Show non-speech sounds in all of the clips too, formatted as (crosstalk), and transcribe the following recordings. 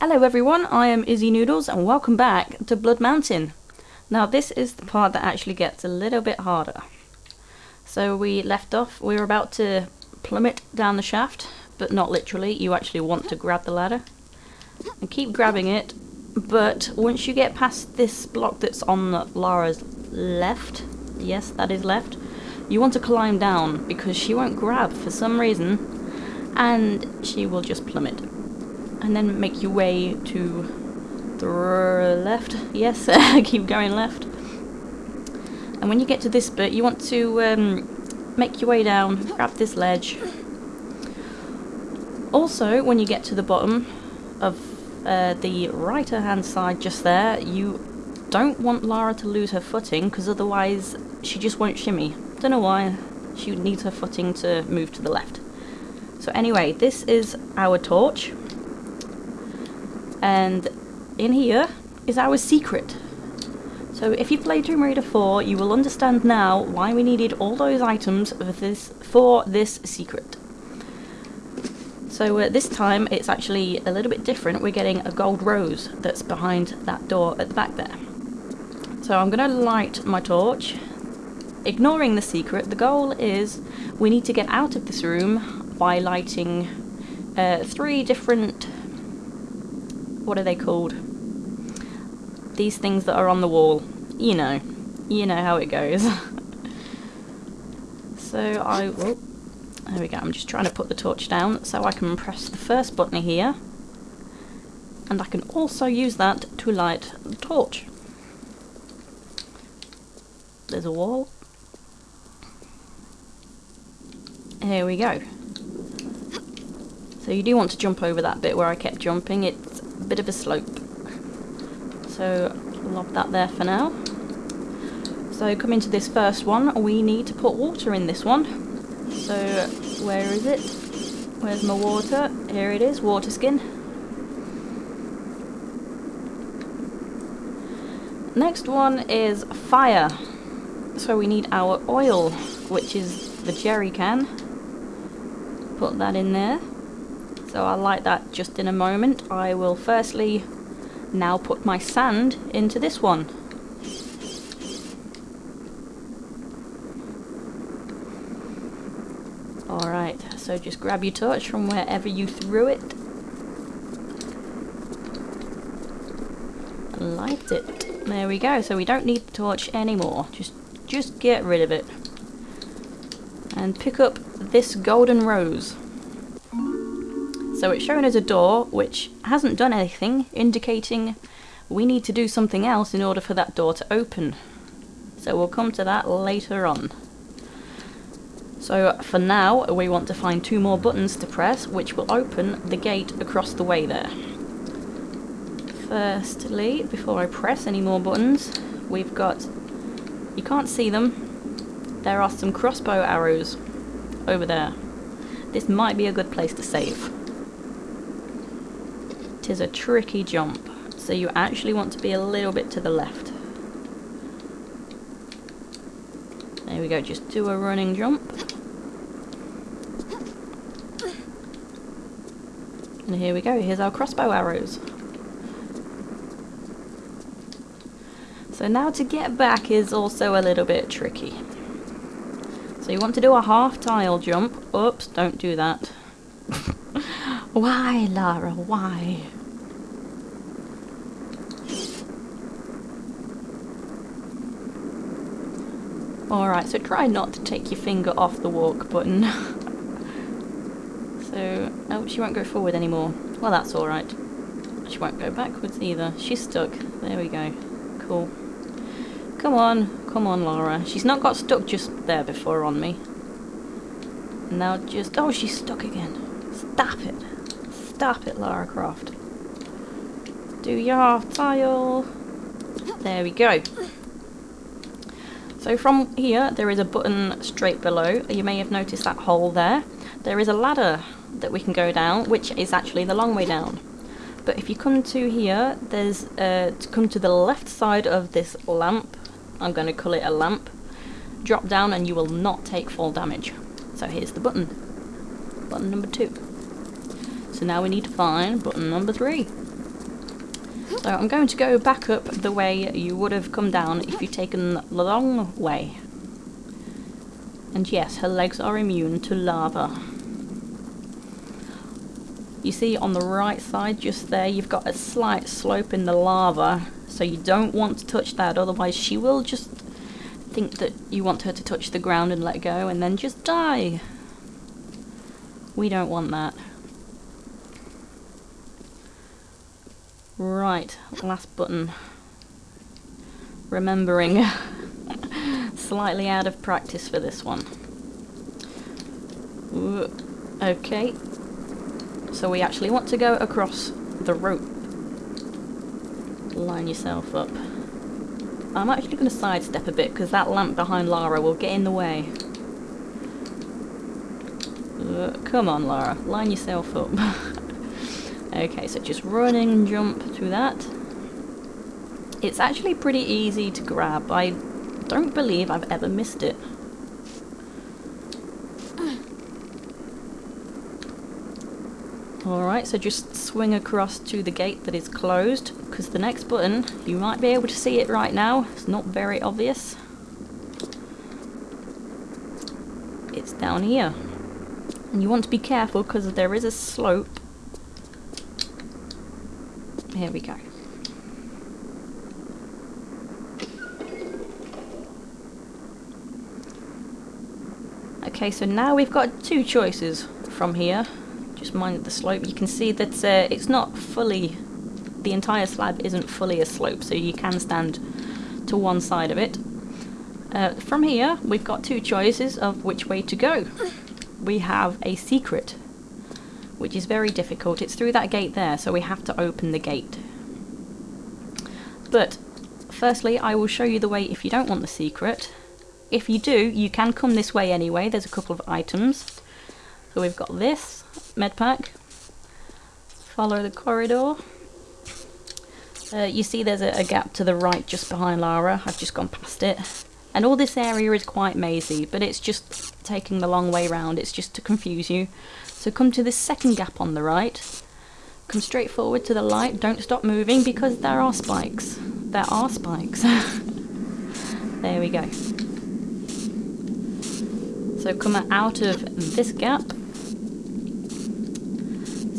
Hello everyone, I am Izzy Noodles and welcome back to Blood Mountain. Now this is the part that actually gets a little bit harder. So we left off, we were about to plummet down the shaft, but not literally, you actually want to grab the ladder. And keep grabbing it, but once you get past this block that's on Lara's left, yes that is left, you want to climb down because she won't grab for some reason and she will just plummet and then make your way to the left. Yes, (laughs) keep going left. And when you get to this bit, you want to um, make your way down, grab this ledge. Also, when you get to the bottom of uh, the right hand side just there, you don't want Lara to lose her footing because otherwise she just won't shimmy. Don't know why. She needs her footing to move to the left. So anyway, this is our torch and in here is our secret. So if you played Tomb Raider 4, you will understand now why we needed all those items for this, for this secret. So uh, this time it's actually a little bit different. We're getting a gold rose that's behind that door at the back there. So I'm going to light my torch. Ignoring the secret, the goal is we need to get out of this room by lighting uh, three different what are they called? These things that are on the wall. You know. You know how it goes. (laughs) so I... There we go. I'm just trying to put the torch down so I can press the first button here. And I can also use that to light the torch. There's a wall. Here we go. So you do want to jump over that bit where I kept jumping. It's bit of a slope. So lob that there for now. So coming to this first one, we need to put water in this one. So where is it? Where's my water? Here it is, water skin. Next one is fire. So we need our oil, which is the jerry can. Put that in there. So I'll light that just in a moment. I will firstly now put my sand into this one. Alright, so just grab your torch from wherever you threw it. Light it. There we go, so we don't need the torch anymore. Just, just get rid of it. And pick up this golden rose. So it's shown as a door which hasn't done anything, indicating we need to do something else in order for that door to open. So we'll come to that later on. So for now we want to find two more buttons to press which will open the gate across the way there. Firstly, before I press any more buttons, we've got, you can't see them, there are some crossbow arrows over there. This might be a good place to save is a tricky jump, so you actually want to be a little bit to the left. There we go, just do a running jump. And here we go, here's our crossbow arrows. So now to get back is also a little bit tricky. So you want to do a half tile jump. Oops, don't do that. (laughs) why, Lara, why? Alright, so try not to take your finger off the walk button. (laughs) so, oh, she won't go forward anymore. Well, that's alright. She won't go backwards either. She's stuck. There we go. Cool. Come on. Come on, Laura. She's not got stuck just there before on me. Now just... Oh, she's stuck again. Stop it. Stop it, Lara Croft. Do your tile. There we go. So from here, there is a button straight below. You may have noticed that hole there. There is a ladder that we can go down, which is actually the long way down. But if you come to here, there's uh, to come to the left side of this lamp. I'm going to call it a lamp. Drop down and you will not take fall damage. So here's the button. Button number two. So now we need to find button number three. So I'm going to go back up the way you would have come down if you'd taken the long way. And yes, her legs are immune to lava. You see on the right side just there you've got a slight slope in the lava so you don't want to touch that otherwise she will just think that you want her to touch the ground and let go and then just die. We don't want that. Right, last button. Remembering. (laughs) Slightly out of practice for this one. Okay. So we actually want to go across the rope. Line yourself up. I'm actually going to sidestep a bit because that lamp behind Lara will get in the way. Come on Lara, line yourself up. (laughs) okay, so just running and jump through that. It's actually pretty easy to grab. I don't believe I've ever missed it. Alright, so just swing across to the gate that is closed, because the next button, you might be able to see it right now, it's not very obvious. It's down here. And you want to be careful because there is a slope. Here we go. Okay, so now we've got two choices from here just mind the slope. You can see that uh, it's not fully, the entire slab isn't fully a slope, so you can stand to one side of it. Uh, from here, we've got two choices of which way to go. We have a secret, which is very difficult. It's through that gate there, so we have to open the gate. But, firstly, I will show you the way if you don't want the secret. If you do, you can come this way anyway. There's a couple of items. So we've got this, med pack. Follow the corridor. Uh, you see there's a, a, gap to the right just behind Lara. I've just gone past it. And all this area is quite mazy, but it's just taking the long way round. It's just to confuse you. So come to this second gap on the right. Come straight forward to the light. Don't stop moving because there are spikes. There are spikes. (laughs) there we go. So come out of this gap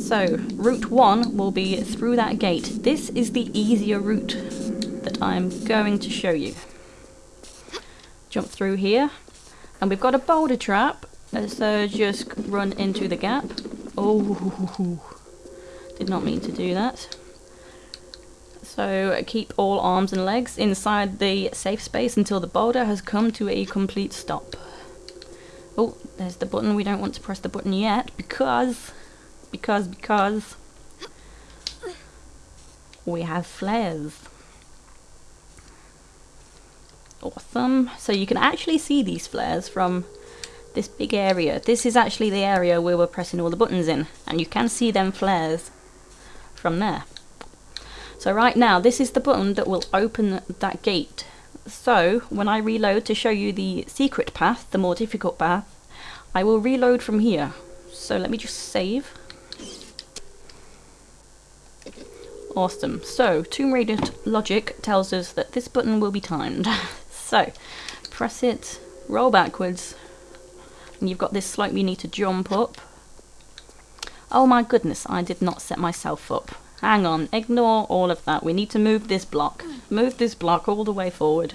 so, route 1 will be through that gate. This is the easier route that I'm going to show you. Jump through here. And we've got a boulder trap, so uh, just run into the gap. Oh, (laughs) did not mean to do that. So keep all arms and legs inside the safe space until the boulder has come to a complete stop. Oh, there's the button. We don't want to press the button yet because because, because we have flares. Awesome. So you can actually see these flares from this big area. This is actually the area where we're pressing all the buttons in. And you can see them flares from there. So right now, this is the button that will open that gate. So when I reload to show you the secret path, the more difficult path, I will reload from here. So let me just save. Awesome. So, Tomb Raider logic tells us that this button will be timed. (laughs) so, press it, roll backwards, and you've got this slope you need to jump up. Oh my goodness, I did not set myself up. Hang on, ignore all of that. We need to move this block. Move this block all the way forward.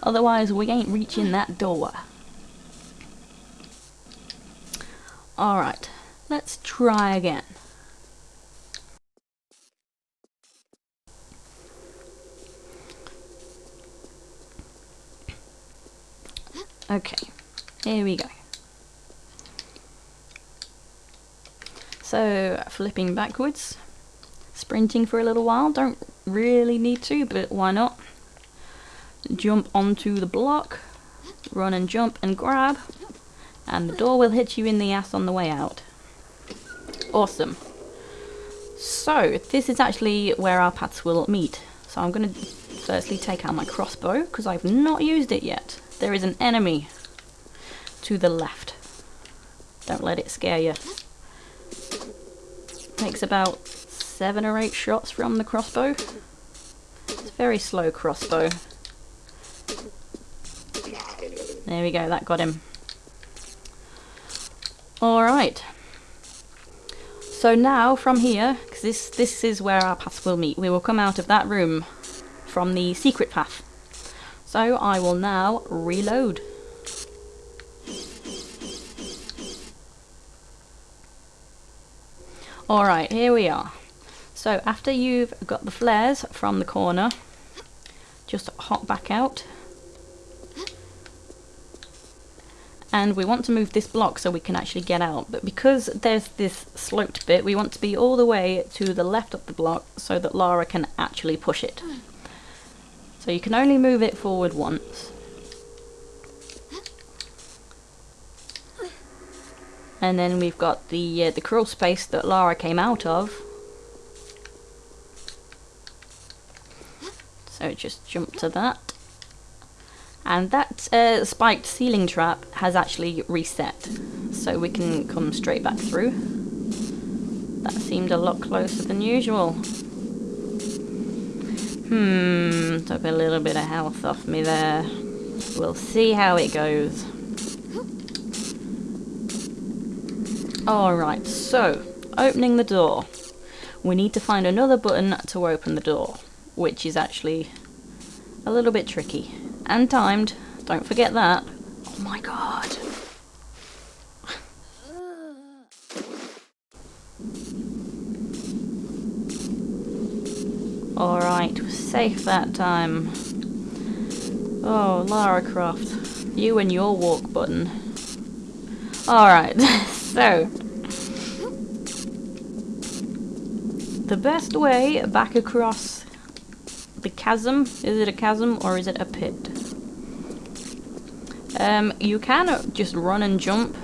Otherwise, we ain't reaching that door. Alright, let's try again. Okay, here we go. So, flipping backwards, sprinting for a little while, don't really need to, but why not? Jump onto the block, run and jump and grab, and the door will hit you in the ass on the way out. Awesome. So, this is actually where our paths will meet. So I'm going to firstly take out my crossbow, because I've not used it yet. There is an enemy to the left. Don't let it scare you. Takes about seven or eight shots from the crossbow. It's a very slow crossbow. There we go, that got him. Alright. So now from here, because this, this is where our paths will meet, we will come out of that room from the secret path. So I will now reload. Alright, here we are. So after you've got the flares from the corner, just hop back out. And we want to move this block so we can actually get out. But because there's this sloped bit, we want to be all the way to the left of the block so that Lara can actually push it. So you can only move it forward once. And then we've got the uh, the crawl space that Lara came out of. So just jump to that. And that uh, spiked ceiling trap has actually reset. So we can come straight back through. That seemed a lot closer than usual. Hmm, took a little bit of health off me there. We'll see how it goes. Alright, so, opening the door. We need to find another button to open the door, which is actually a little bit tricky. And timed, don't forget that. Oh my god. Alright, we're safe that time. Oh, Lara Croft, you and your walk button. Alright, (laughs) so... The best way back across the chasm, is it a chasm or is it a pit? Um, you can just run and jump,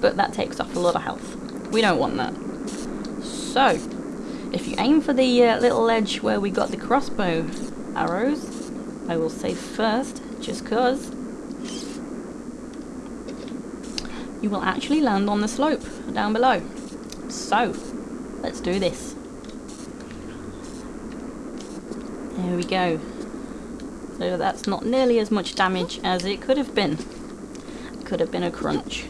but that takes off a lot of health. We don't want that. So, if you aim for the uh, little ledge where we got the crossbow arrows, I will say first, just cause, you will actually land on the slope down below. So, let's do this. There we go. So that's not nearly as much damage as it could have been. Could have been a crunch.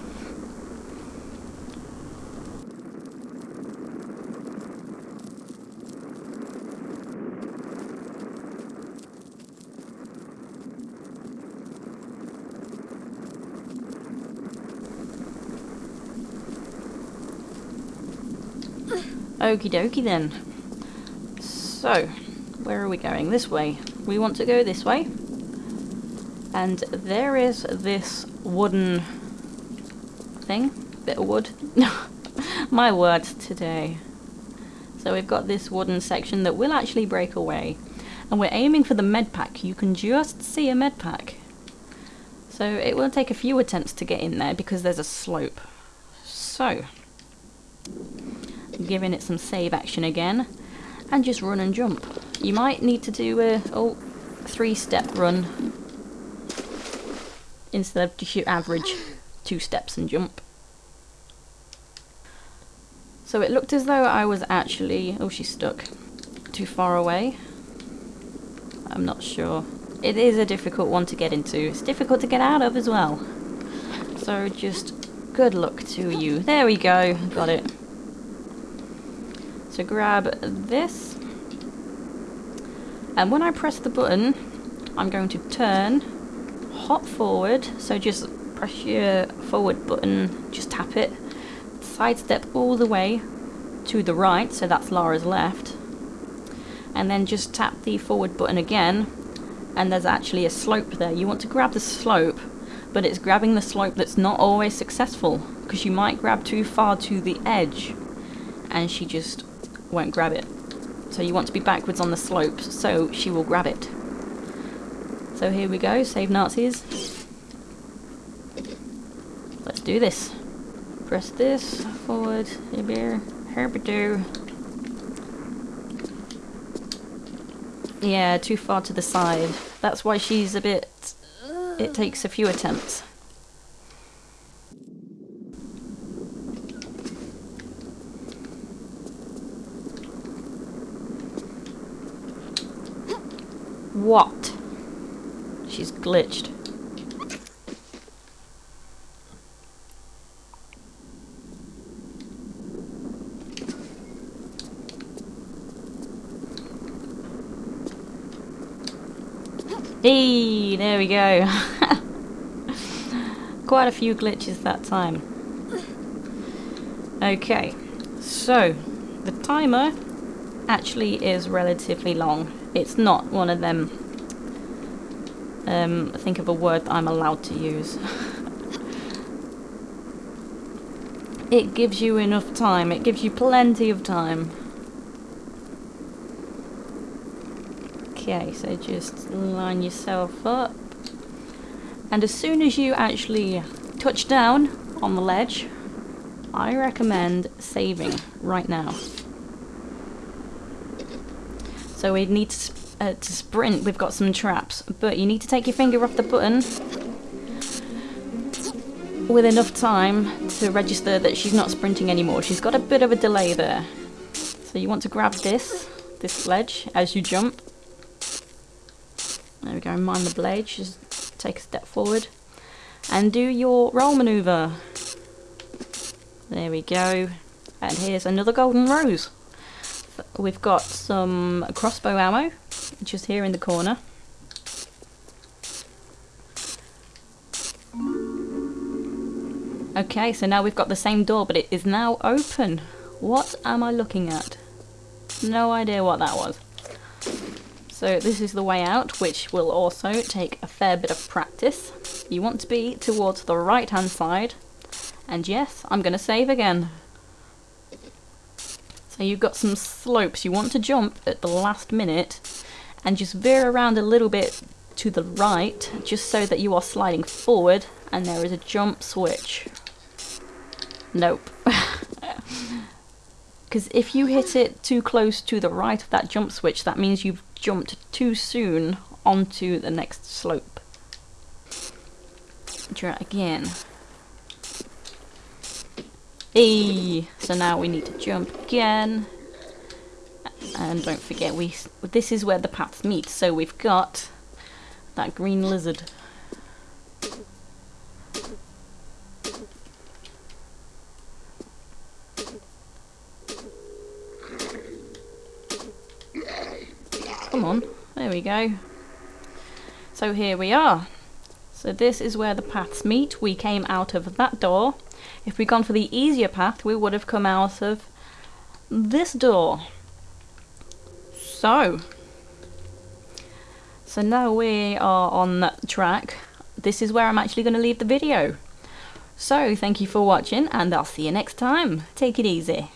Okie dokie then. So, where are we going? This way. We want to go this way. And there is this wooden thing. Bit of wood. (laughs) My words today. So we've got this wooden section that will actually break away. And we're aiming for the med pack. You can just see a med pack. So it will take a few attempts to get in there because there's a slope. So, giving it some save action again, and just run and jump. You might need to do a oh, three step run instead of just your average two steps and jump. So it looked as though I was actually, oh she's stuck, too far away. I'm not sure. It is a difficult one to get into. It's difficult to get out of as well. So just good luck to you. There we go, got it. So grab this. And when I press the button, I'm going to turn, hop forward. So just press your forward button, just tap it. Sidestep all the way to the right, so that's Lara's left. And then just tap the forward button again. And there's actually a slope there. You want to grab the slope, but it's grabbing the slope that's not always successful. Because you might grab too far to the edge. And she just won't grab it. So you want to be backwards on the slope, so she will grab it. So here we go, save Nazis. Let's do this. Press this, forward, here, herbido. Yeah, too far to the side. That's why she's a bit... It takes a few attempts. What? She's glitched. Hey, there we go. (laughs) Quite a few glitches that time. Okay, so the timer actually is relatively long. It's not one of them, um, think of a word that I'm allowed to use. (laughs) it gives you enough time, it gives you plenty of time. Okay, so just line yourself up. And as soon as you actually touch down on the ledge, I recommend saving right now. So we need to, uh, to sprint, we've got some traps, but you need to take your finger off the button with enough time to register that she's not sprinting anymore. She's got a bit of a delay there. So you want to grab this, this ledge, as you jump, there we go, mind the blade, just take a step forward. And do your roll manoeuvre. There we go. And here's another golden rose. We've got some crossbow ammo, just here in the corner. Okay, so now we've got the same door, but it is now open. What am I looking at? No idea what that was. So this is the way out, which will also take a fair bit of practice. You want to be towards the right hand side. And yes, I'm going to save again. So you've got some slopes. You want to jump at the last minute and just veer around a little bit to the right, just so that you are sliding forward and there is a jump switch. Nope. (laughs) Because if you hit it too close to the right of that jump switch, that means you've jumped too soon onto the next slope. Try again. Hey, so now we need to jump again. And don't forget, we this is where the paths meet. So we've got that green lizard. Come on, there we go. So here we are. So this is where the paths meet. We came out of that door. If we'd gone for the easier path, we would have come out of this door. So, so now we are on that track. This is where I'm actually going to leave the video. So, thank you for watching and I'll see you next time. Take it easy.